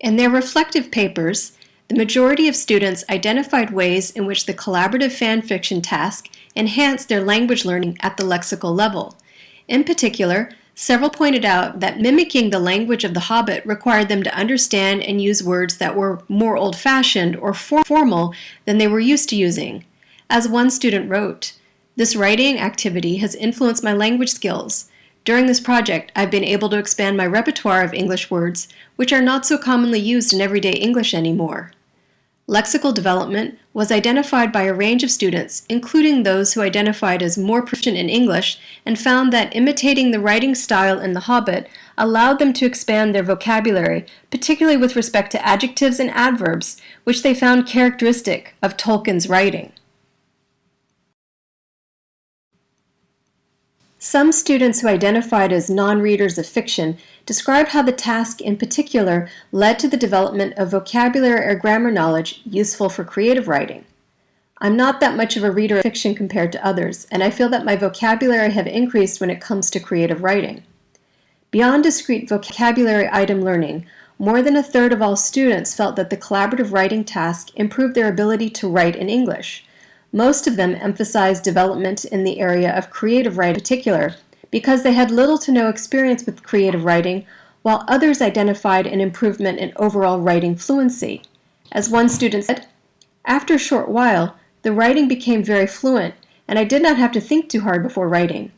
In their reflective papers, the majority of students identified ways in which the collaborative fanfiction task enhanced their language learning at the lexical level. In particular, several pointed out that mimicking the language of the Hobbit required them to understand and use words that were more old-fashioned or formal than they were used to using. As one student wrote, this writing activity has influenced my language skills. During this project, I've been able to expand my repertoire of English words, which are not so commonly used in everyday English anymore. Lexical development was identified by a range of students, including those who identified as more proficient in English and found that imitating the writing style in The Hobbit allowed them to expand their vocabulary, particularly with respect to adjectives and adverbs, which they found characteristic of Tolkien's writing. Some students who identified as non-readers of fiction described how the task in particular led to the development of vocabulary or grammar knowledge useful for creative writing. I'm not that much of a reader of fiction compared to others, and I feel that my vocabulary have increased when it comes to creative writing. Beyond discrete vocabulary item learning, more than a third of all students felt that the collaborative writing task improved their ability to write in English, most of them emphasized development in the area of creative writing in particular because they had little to no experience with creative writing, while others identified an improvement in overall writing fluency. As one student said, after a short while, the writing became very fluent, and I did not have to think too hard before writing.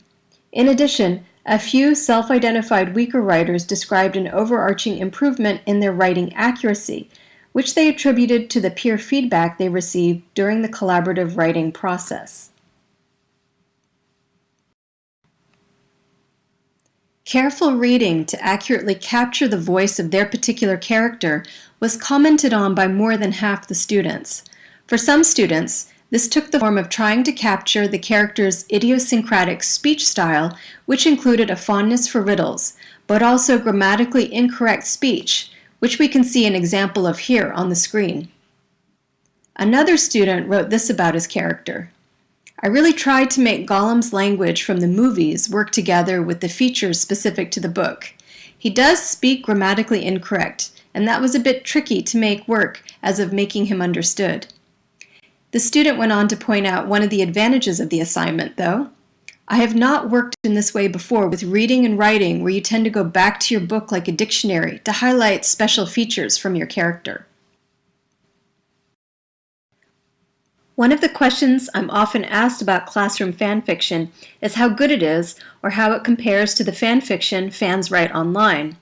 In addition, a few self-identified weaker writers described an overarching improvement in their writing accuracy, which they attributed to the peer feedback they received during the collaborative writing process. Careful reading to accurately capture the voice of their particular character was commented on by more than half the students. For some students, this took the form of trying to capture the character's idiosyncratic speech style, which included a fondness for riddles, but also grammatically incorrect speech, which we can see an example of here on the screen. Another student wrote this about his character. I really tried to make Gollum's language from the movies work together with the features specific to the book. He does speak grammatically incorrect, and that was a bit tricky to make work as of making him understood. The student went on to point out one of the advantages of the assignment, though. I have not worked in this way before with reading and writing where you tend to go back to your book like a dictionary to highlight special features from your character. One of the questions I'm often asked about classroom fanfiction is how good it is or how it compares to the fanfiction fans write online.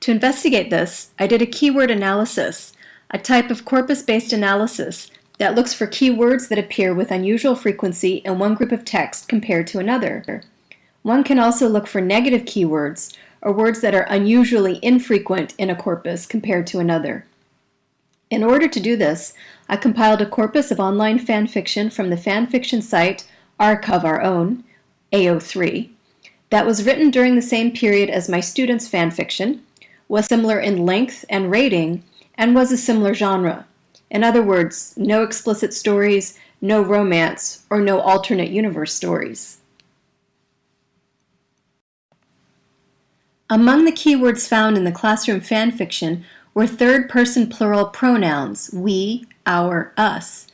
To investigate this, I did a keyword analysis, a type of corpus-based analysis that looks for keywords that appear with unusual frequency in one group of text compared to another. One can also look for negative keywords, or words that are unusually infrequent in a corpus compared to another. In order to do this, I compiled a corpus of online fan fiction from the fanfiction site Archive of Our Own, AO3, that was written during the same period as my students' fanfiction, was similar in length and rating, and was a similar genre. In other words, no explicit stories, no romance, or no alternate universe stories. Among the keywords found in the classroom fanfiction were third-person plural pronouns, we, our, us.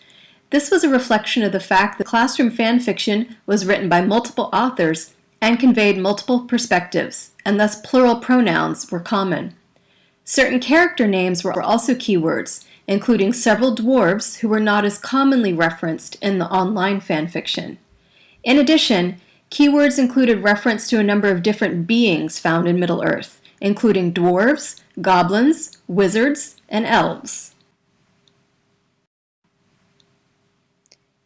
This was a reflection of the fact that classroom fanfiction was written by multiple authors and conveyed multiple perspectives, and thus plural pronouns were common. Certain character names were also keywords, including several dwarves who were not as commonly referenced in the online fanfiction. In addition, keywords included reference to a number of different beings found in Middle-earth, including dwarves, goblins, wizards, and elves.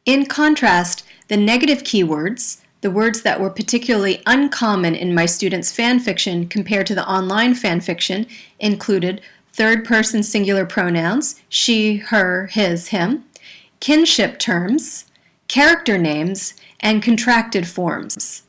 In contrast, the negative keywords, the words that were particularly uncommon in my students' fanfiction compared to the online fanfiction, included third-person singular pronouns, she, her, his, him, kinship terms, character names, and contracted forms.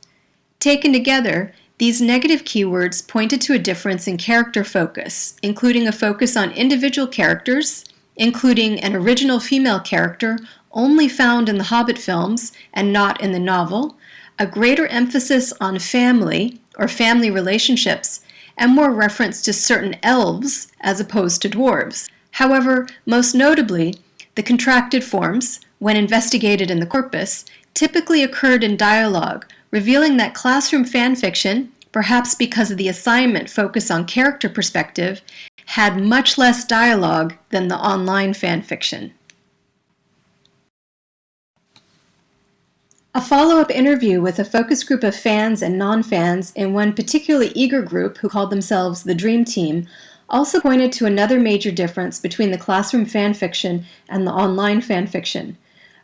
Taken together, these negative keywords pointed to a difference in character focus, including a focus on individual characters, including an original female character only found in the Hobbit films and not in the novel, a greater emphasis on family or family relationships, and more reference to certain elves as opposed to dwarves. However, most notably, the contracted forms, when investigated in the corpus, typically occurred in dialogue, revealing that classroom fanfiction, perhaps because of the assignment focus on character perspective, had much less dialogue than the online fanfiction. A follow-up interview with a focus group of fans and non-fans in one particularly eager group who called themselves the Dream Team also pointed to another major difference between the classroom fanfiction and the online fanfiction.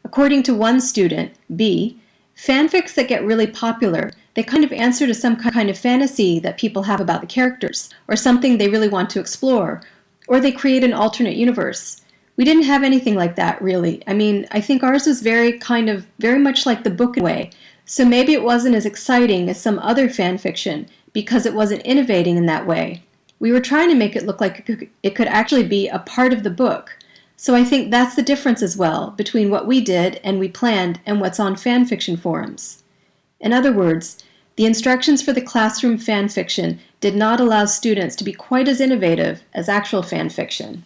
According to one student, B, fanfics that get really popular, they kind of answer to some kind of fantasy that people have about the characters, or something they really want to explore, or they create an alternate universe. We didn't have anything like that, really. I mean, I think ours was very kind of, very much like the book way, so maybe it wasn't as exciting as some other fan fiction because it wasn't innovating in that way. We were trying to make it look like it could actually be a part of the book. So I think that's the difference as well between what we did and we planned and what's on fan fiction forums. In other words, the instructions for the classroom fan fiction did not allow students to be quite as innovative as actual fanfiction.